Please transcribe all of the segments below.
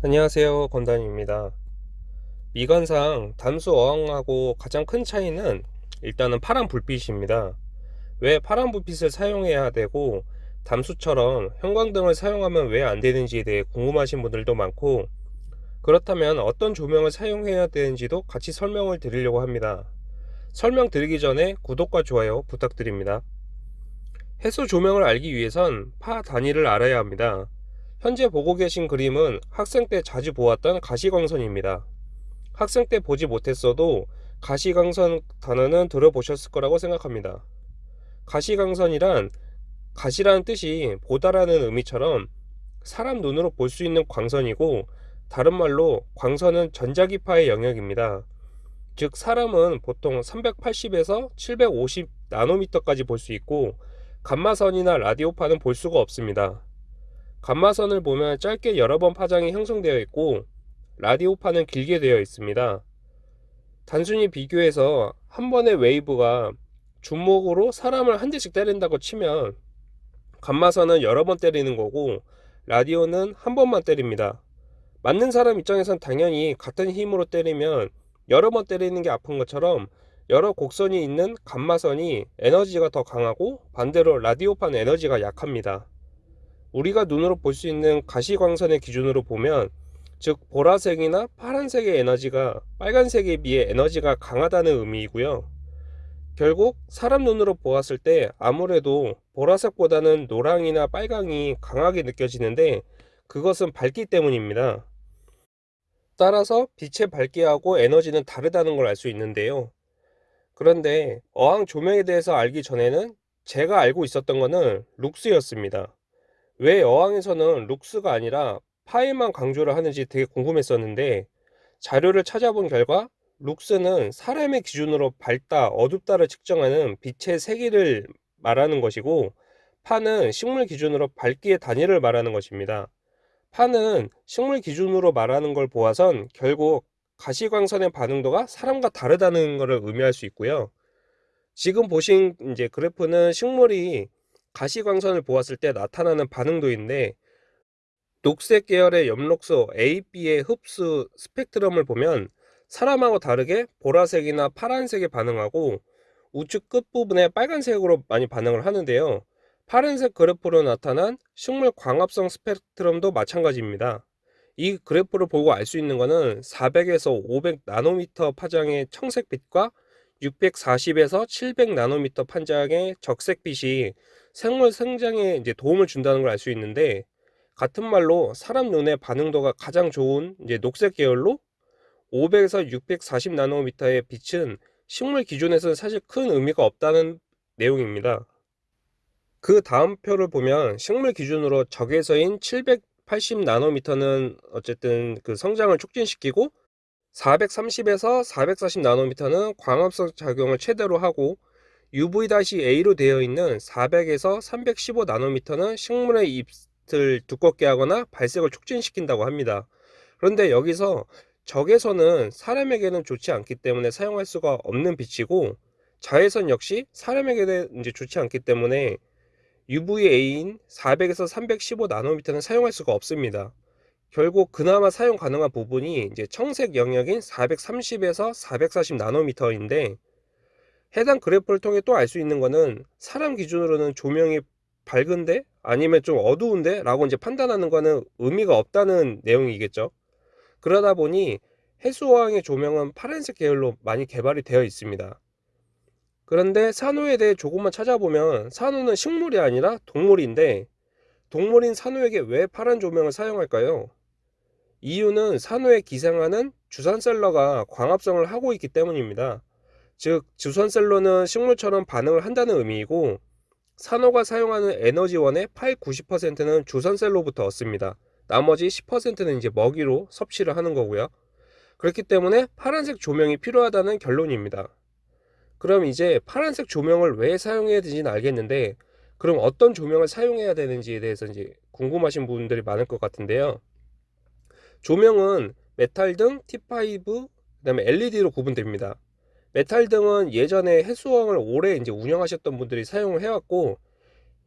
안녕하세요 건단입니다. 미관상 담수 어항하고 가장 큰 차이는 일단은 파란 불빛입니다. 왜 파란 불빛을 사용해야 되고 담수처럼 형광등을 사용하면 왜 안되는지에 대해 궁금하신 분들도 많고 그렇다면 어떤 조명을 사용해야 되는지도 같이 설명을 드리려고 합니다. 설명 드리기 전에 구독과 좋아요 부탁드립니다. 해수 조명을 알기 위해선 파 단위를 알아야 합니다 현재 보고 계신 그림은 학생 때 자주 보았던 가시광선입니다. 학생 때 보지 못했어도 가시광선 단어는 들어보셨을 거라고 생각합니다. 가시광선이란 가시라는 뜻이 보다라는 의미처럼 사람 눈으로 볼 수 있는 광선이고 다른 말로 광선은 전자기파의 영역입니다. 즉 사람은 보통 380에서 750 나노미터까지 볼 수 있고 감마선이나 라디오파는 볼 수가 없습니다. 감마선을 보면 짧게 여러 번 파장이 형성되어 있고 라디오파는 길게 되어 있습니다. 단순히 비교해서 한 번의 웨이브가 주먹으로 사람을 한 대씩 때린다고 치면 감마선은 여러 번 때리는 거고 라디오는 한 번만 때립니다. 맞는 사람 입장에선 당연히 같은 힘으로 때리면 여러 번 때리는 게 아픈 것처럼 여러 곡선이 있는 감마선이 에너지가 더 강하고 반대로 라디오판 에너지가 약합니다. 우리가 눈으로 볼 수 있는 가시광선의 기준으로 보면 즉 보라색이나 파란색의 에너지가 빨간색에 비해 에너지가 강하다는 의미이고요. 결국 사람 눈으로 보았을 때 아무래도 보라색보다는 노랑이나 빨강이 강하게 느껴지는데 그것은 밝기 때문입니다. 따라서 빛의 밝기하고 에너지는 다르다는 걸 알 수 있는데요. 그런데 어항 조명에 대해서 알기 전에는 제가 알고 있었던 것은 룩스였습니다. 왜 여왕에서는 룩스가 아니라 파일만 강조를 하는지 되게 궁금했었는데 자료를 찾아본 결과 룩스는 사람의 기준으로 밝다, 어둡다를 측정하는 빛의 세기를 말하는 것이고 파는 식물 기준으로 밝기의 단위를 말하는 것입니다. 파는 식물 기준으로 말하는 걸 보아선 결국 가시광선의 반응도가 사람과 다르다는 것을 의미할 수 있고요. 지금 보신 이제 그래프는 식물이 가시광선을 보았을 때 나타나는 반응도인데 녹색 계열의 엽록소 A, B의 흡수 스펙트럼을 보면 사람하고 다르게 보라색이나 파란색에 반응하고 우측 끝부분에 빨간색으로 많이 반응을 하는데요. 파란색 그래프로 나타난 식물 광합성 스펙트럼도 마찬가지입니다. 이 그래프를 보고 알 수 있는 것은 400에서 500 나노미터 파장의 청색빛과 640에서 700 나노미터 판장의 적색빛이 생물 성장에 이제 도움을 준다는 걸 알 수 있는데 같은 말로 사람 눈의 반응도가 가장 좋은 이제 녹색 계열로 500에서 640 나노미터의 빛은 식물 기준에서는 사실 큰 의미가 없다는 내용입니다. 그 다음 표를 보면 식물 기준으로 적외서인 780 나노미터는 어쨌든 그 성장을 촉진시키고 430에서 440 나노미터는 광합성 작용을 최대로 하고 UV-A로 되어 있는 400에서 315 나노미터는 식물의 잎을 두껍게 하거나 발색을 촉진시킨다고 합니다. 그런데 여기서 적외선은 사람에게는 좋지 않기 때문에 사용할 수가 없는 빛이고 자외선 역시 사람에게는 이제 좋지 않기 때문에 UVA인 400에서 315 나노미터는 사용할 수가 없습니다. 결국 그나마 사용 가능한 부분이 이제 청색 영역인 430에서 440 나노미터인데 해당 그래프를 통해 또 알 수 있는 거는 사람 기준으로는 조명이 밝은데 아니면 좀 어두운데 라고 이제 판단하는 거는 의미가 없다는 내용이겠죠 그러다 보니 해수어항의 조명은 파란색 계열로 많이 개발이 되어 있습니다 그런데 산호에 대해 조금만 찾아보면 산호는 식물이 아니라 동물인데 동물인 산호에게 왜 파란 조명을 사용할까요? 이유는 산호에 기생하는 주산셀러가 광합성을 하고 있기 때문입니다. 즉 주선셀러는 식물처럼 반응을 한다는 의미이고 산호가 사용하는 에너지원의 8, 90%는 주선셀로부터 얻습니다. 나머지 10%는 이제 먹이로 섭취를 하는 거고요. 그렇기 때문에 파란색 조명이 필요하다는 결론입니다. 그럼 이제 파란색 조명을 왜 사용해야 되지는 알겠는데 그럼 어떤 조명을 사용해야 되는지에 대해서 이제 궁금하신 분들이 많을 것 같은데요. 조명은 메탈 등, T5, 그 다음에 LED로 구분됩니다. 메탈 등은 예전에 해수항을 오래 이제 운영하셨던 분들이 사용을 해왔고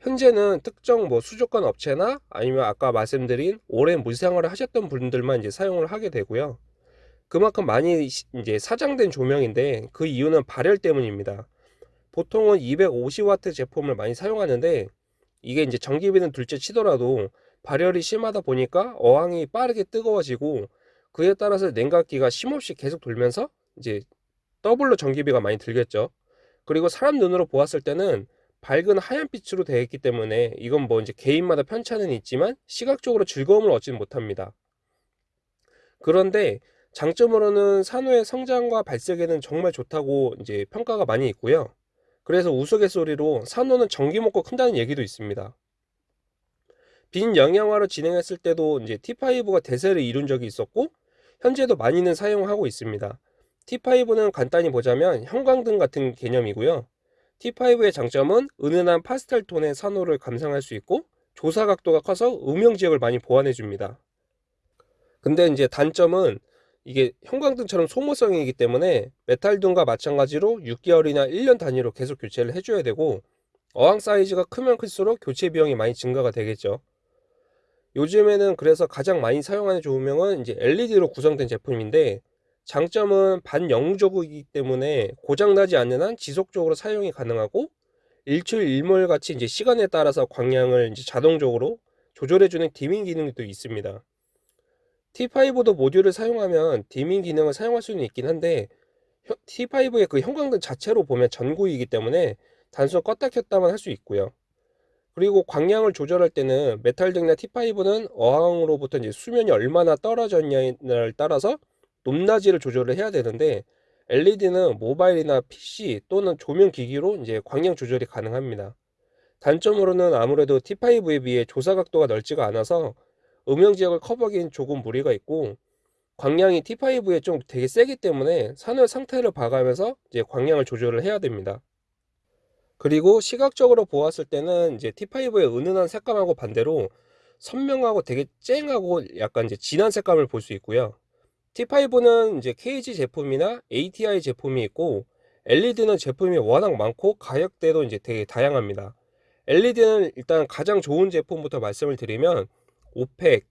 현재는 특정 뭐 수족관 업체나 아니면 아까 말씀드린 오랜 물생활을 하셨던 분들만 이제 사용을 하게 되고요. 그만큼 많이 이제 사장된 조명인데 그 이유는 발열 때문입니다. 보통은 250W 제품을 많이 사용하는데 이게 이제 전기비는 둘째 치더라도 발열이 심하다 보니까 어항이 빠르게 뜨거워지고 그에 따라서 냉각기가 쉼없이 계속 돌면서 이제 더블로 전기비가 많이 들겠죠. 그리고 사람 눈으로 보았을 때는 밝은 하얀 빛으로 되어 있기 때문에 이건 뭐 이제 개인마다 편차는 있지만 시각적으로 즐거움을 얻지는 못합니다. 그런데 장점으로는 산호의 성장과 발색에는 정말 좋다고 이제 평가가 많이 있고요. 그래서 우스갯소리로 산호는 전기 먹고 큰다는 얘기도 있습니다. 빈 영양화로 진행했을 때도 이제 T5가 대세를 이룬 적이 있었고 현재도 많이는 사용하고 있습니다. T5는 간단히 보자면 형광등 같은 개념이고요. T5의 장점은 은은한 파스텔 톤의 산호를 감상할 수 있고 조사 각도가 커서 음영 지역을 많이 보완해 줍니다. 근데 이제 단점은 이게 형광등처럼 소모성이기 때문에 메탈등과 마찬가지로 6개월이나 1년 단위로 계속 교체를 해줘야 되고 어항 사이즈가 크면 클수록 교체 비용이 많이 증가가 되겠죠. 요즘에는 그래서 가장 많이 사용하는 조명은 이제 LED로 구성된 제품인데 장점은 반영구적이기 때문에 고장나지 않는 한 지속적으로 사용이 가능하고 일출 일몰 같이 이제 시간에 따라서 광량을 이제 자동적으로 조절해주는 디밍 기능도 있습니다. T5도 모듈을 사용하면 디밍 기능을 사용할 수는 있긴 한데 T5의 그 형광등 자체로 보면 전구이기 때문에 단순 껐다 켰다만 할 수 있고요. 그리고 광량을 조절할 때는 메탈등이나 T5는 어항으로부터 이제 수면이 얼마나 떨어졌냐를 따라서 높낮이를 조절을 해야 되는데 LED는 모바일이나 PC 또는 조명 기기로 이제 광량 조절이 가능합니다. 단점으로는 아무래도 T5에 비해 조사 각도가 넓지가 않아서 음영 지역을 커버하기엔 조금 무리가 있고 광량이 T5에 좀 되게 세기 때문에 산호 상태를 봐가면서 이제 광량을 조절을 해야 됩니다. 그리고 시각적으로 보았을 때는 이제 T5의 은은한 색감하고 반대로 선명하고 되게 쨍하고 약간 이제 진한 색감을 볼 수 있고요. T5는 이제 KG 제품이나 ATI 제품이 있고 LED는 제품이 워낙 많고 가격대도 이제 되게 다양합니다. LED는 일단 가장 좋은 제품부터 말씀을 드리면 오펙,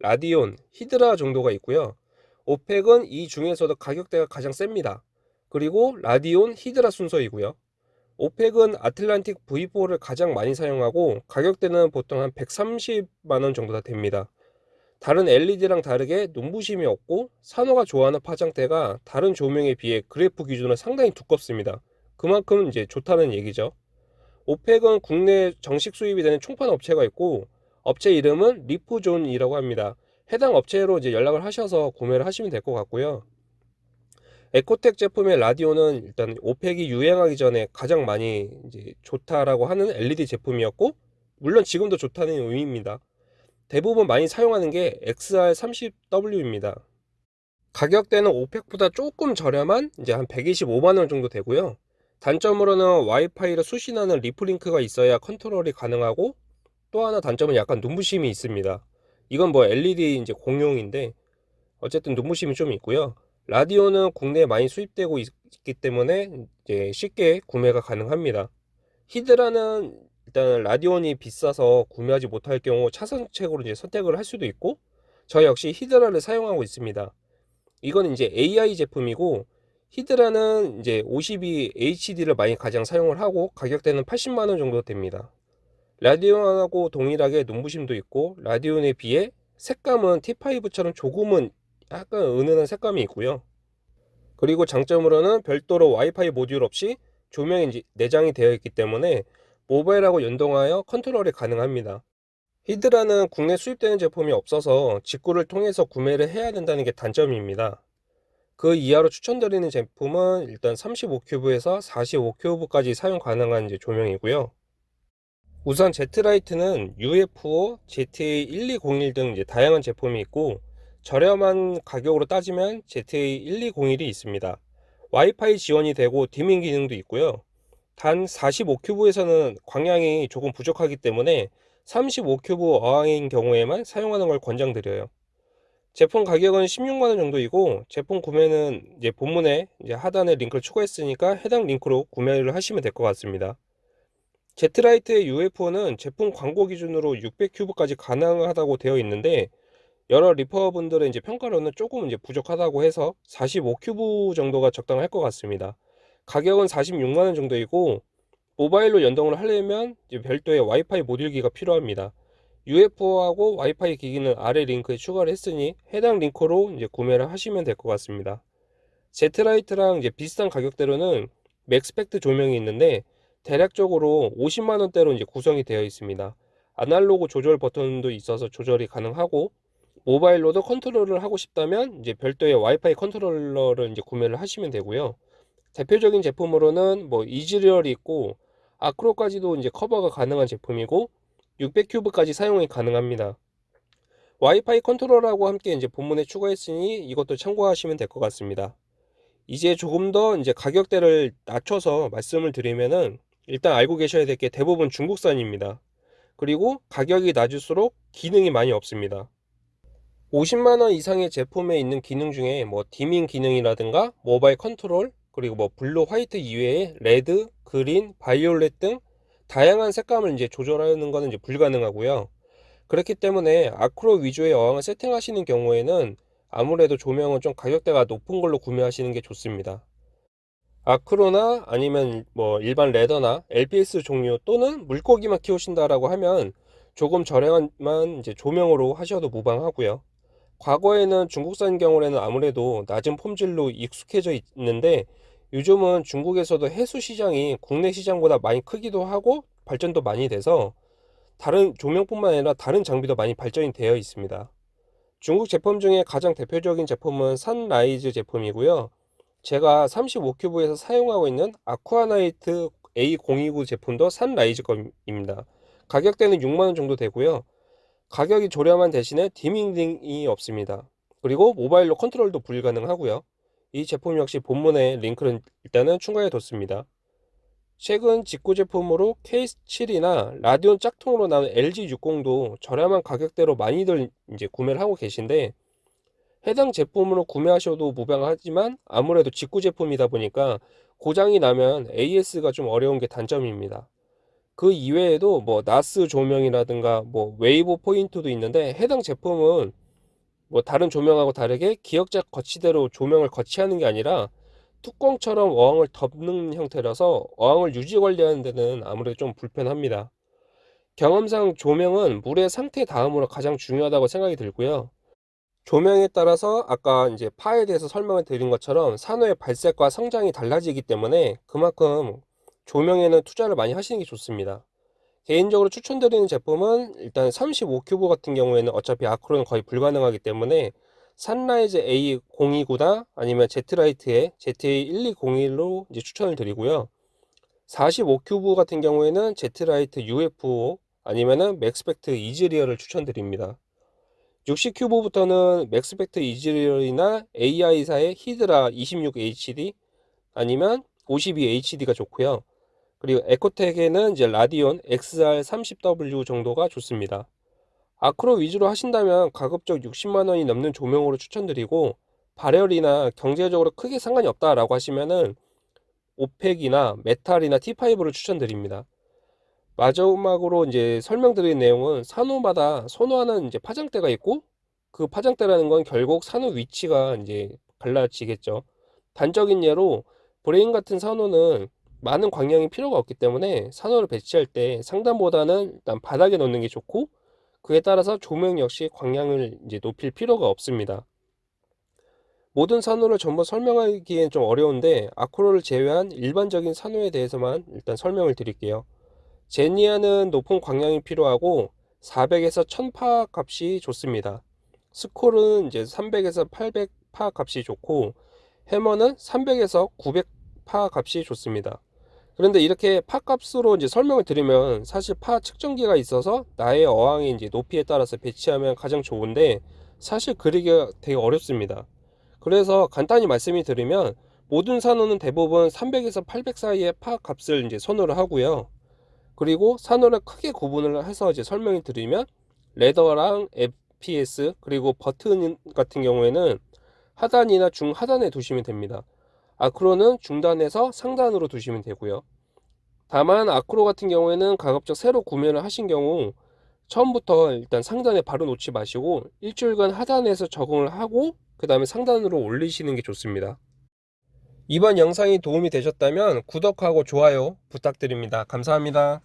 라디온, 히드라 정도가 있고요. 오펙은 이 중에서도 가격대가 가장 셉니다. 그리고 라디온, 히드라 순서이고요. 오펙은 아틀란틱 V4를 가장 많이 사용하고 가격대는 보통 한 130만원 정도 다 됩니다. 다른 LED랑 다르게 눈부심이 없고 산호가 좋아하는 파장대가 다른 조명에 비해 그래프 기준으로 상당히 두껍습니다. 그만큼 이제 좋다는 얘기죠. 오펙은 국내 정식 수입이 되는 총판 업체가 있고 업체 이름은 리프존이라고 합니다. 해당 업체로 이제 연락을 하셔서 구매를 하시면 될 것 같고요. 에코텍 제품의 라디온은 일단 오펙이 유행하기 전에 가장 많이 이제 좋다라고 하는 LED 제품이었고 물론 지금도 좋다는 의미입니다. 대부분 많이 사용하는 게 XR30W입니다. 가격대는 오펙보다 조금 저렴한 이제 한 125만원 정도 되고요. 단점으로는 와이파이를 수신하는 리프링크가 있어야 컨트롤이 가능하고 또 하나 단점은 약간 눈부심이 있습니다. 이건 뭐 LED 이제 공용인데 어쨌든 눈부심이 좀 있고요. 라디오는 국내에 많이 수입되고 있기 때문에 이제 쉽게 구매가 가능합니다. 히드라는 일단 라디온이 비싸서 구매하지 못할 경우 차선책으로 이제 선택을 할 수도 있고 저 역시 히드라를 사용하고 있습니다. 이건 이제 AI 제품이고 히드라는 이제 52 HD를 많이 가장 사용을 하고 가격대는 80만원 정도 됩니다. 라디온하고 동일하게 눈부심도 있고 라디온에 비해 색감은 T5처럼 조금은 약간 은은한 색감이 있고요. 그리고 장점으로는 별도로 와이파이 모듈 없이 조명이 내장이 되어 있기 때문에 모바일하고 연동하여 컨트롤이 가능합니다. 히드라는 국내 수입되는 제품이 없어서 직구를 통해서 구매를 해야 된다는 게 단점입니다. 그 이하로 추천드리는 제품은 일단 35큐브에서 45큐브까지 사용 가능한 이제 조명이고요. 우선 Z라이트는 UFO, ZA1201 등 이제 다양한 제품이 있고 저렴한 가격으로 따지면 ZA1201이 있습니다. 와이파이 지원이 되고 dimming 기능도 있고요. 단 45큐브에서는 광량이 조금 부족하기 때문에 35큐브 어항인 경우에만 사용하는 걸 권장드려요. 제품 가격은 16만원 정도이고 제품 구매는 이제 본문에 이제 하단에 링크를 추가했으니까 해당 링크로 구매를 하시면 될 것 같습니다. 제트라이트의 UFO는 제품 광고 기준으로 600큐브까지 가능하다고 되어 있는데 여러 reefer분들의 이제 평가로는 조금 이제 부족하다고 해서 45큐브 정도가 적당할 것 같습니다. 가격은 46만 원 정도이고 모바일로 연동을 하려면 별도의 와이파이 모듈기가 필요합니다. UFO하고 와이파이 기기는 아래 링크에 추가를 했으니 해당 링크로 이제 구매를 하시면 될 것 같습니다. 제트라이트랑 이제 비슷한 가격대로는 맥스펙트 조명이 있는데 대략적으로 50만 원대로 이제 구성이 되어 있습니다. 아날로그 조절 버튼도 있어서 조절이 가능하고 모바일로도 컨트롤을 하고 싶다면 이제 별도의 와이파이 컨트롤러를 이제 구매를 하시면 되고요. 대표적인 제품으로는 뭐 이더리얼이 있고 아크로까지도 이제 커버가 가능한 제품이고 600큐브까지 사용이 가능합니다. 와이파이 컨트롤러하고 함께 이제 본문에 추가했으니 이것도 참고하시면 될 것 같습니다. 이제 조금 더 이제 가격대를 낮춰서 말씀을 드리면은 일단 알고 계셔야 될 게 대부분 중국산입니다. 그리고 가격이 낮을수록 기능이 많이 없습니다. 50만원 이상의 제품에 있는 기능 중에 뭐 dimming 기능이라든가 모바일 컨트롤 그리고 뭐 blue white 이외에 red, green, violet 등 다양한 색감을 이제 조절하는 것은 이제 불가능하고요. 그렇기 때문에 아크로 위주의 어항을 세팅하시는 경우에는 아무래도 조명은 좀 가격대가 높은 걸로 구매하시는 게 좋습니다. 아크로나 아니면 뭐 일반 레더나 LPS 종류 또는 물고기만 키우신다라고 하면 조금 저렴한 이제 조명으로 하셔도 무방하고요. 과거에는 중국산 경우에는 아무래도 낮은 폼질로 익숙해져 있는데 요즘은 중국에서도 해수 시장이 국내 시장보다 많이 크기도 하고 발전도 많이 돼서 다른 조명뿐만 아니라 다른 장비도 많이 발전이 되어 있습니다. 중국 제품 중에 가장 대표적인 제품은 산라이즈 제품이고요. 제가 35큐브에서 사용하고 있는 아쿠아나이트 A029 제품도 선라이즈 겁니다. 가격대는 6만원 정도 되고요. 가격이 저렴한 대신에 디밍딩이 없습니다. 그리고 모바일로 컨트롤도 불가능하고요. 이 제품 역시 본문에 링크를 일단은 추가해 뒀습니다. 최근 직구 제품으로 K7이나 라디온 짝퉁으로 나온 LG60도 저렴한 가격대로 많이들 이제 구매를 하고 계신데 해당 제품으로 구매하셔도 무방하지만 아무래도 직구 제품이다 보니까 고장이 나면 AS가 좀 어려운 게 단점입니다. 그 이외에도 뭐 나스 조명이라든가 뭐 Wavepoint도 있는데 해당 제품은 뭐 다른 조명하고 다르게 기역자 거치대로 조명을 거치하는 게 아니라 뚜껑처럼 어항을 덮는 형태라서 어항을 유지 관리하는 데는 아무래도 좀 불편합니다. 경험상 조명은 물의 상태 다음으로 가장 중요하다고 생각이 들고요. 조명에 따라서 아까 이제 PAR에 대해서 설명을 드린 것처럼 산호의 발색과 성장이 달라지기 때문에 그만큼 조명에는 투자를 많이 하시는 게 좋습니다. 개인적으로 추천드리는 제품은 일단 35큐브 같은 경우에는 어차피 아크로는 거의 불가능하기 때문에 Sunrise A029나 아니면 Zetlight의 ZA1201로 이제 추천을 드리고요. 45큐브 같은 경우에는 Zetlight UFO 아니면은 Maxspect Ethereal을 추천드립니다. 60큐브부터는 Maxspect Ethereal이나 AI사의 Hydra 26HD 아니면 52HD가 좋고요. 그리고 EcoTech에는 이제 Radion XR30W 정도가 좋습니다. 아크로 위주로 하신다면 가급적 60만원이 넘는 조명으로 추천드리고 발열이나 경제적으로 크게 상관이 없다라고 하시면은 Orphek이나 메탈이나 T5를 추천드립니다. 마지막으로 이제 설명드린 내용은 산호마다 선호하는 이제 파장대가 있고 그 파장대라는 건 결국 산호 위치가 이제 갈라지겠죠. 단적인 예로 브레인 같은 산호는 많은 광량이 필요가 없기 때문에 산호를 배치할 때 상단보다는 일단 바닥에 놓는 게 좋고 그에 따라서 조명 역시 광량을 이제 높일 필요가 없습니다. 모든 산호를 전부 설명하기엔 좀 어려운데 아크로를 제외한 일반적인 산호에 대해서만 일단 설명을 드릴게요. 제니아는 높은 광량이 필요하고 400에서 1000파 값이 좋습니다. 스콜은 이제 300에서 800파 값이 좋고 해머는 300에서 900파 값이 좋습니다. 그런데 이렇게 파 값으로 이제 설명을 드리면 사실 파 측정기가 있어서 나의 어항의 이제 높이에 따라서 배치하면 가장 좋은데 사실 그리기가 되게 어렵습니다. 그래서 간단히 말씀을 드리면 모든 산호는 대부분 300에서 800 사이의 파 값을 이제 선호를 하고요. 그리고 산호를 크게 구분을 해서 이제 설명을 드리면 레더랑 FPS 그리고 버튼 같은 경우에는 하단이나 중하단에 두시면 됩니다. 아크로는 중단에서 상단으로 두시면 되고요. 다만 아크로 같은 경우에는 가급적 새로 구매를 하신 경우 처음부터 일단 상단에 바로 놓지 마시고 일주일간 하단에서 적응을 하고 그 다음에 상단으로 올리시는 게 좋습니다. 이번 영상이 도움이 되셨다면 구독하고 좋아요 부탁드립니다. 감사합니다.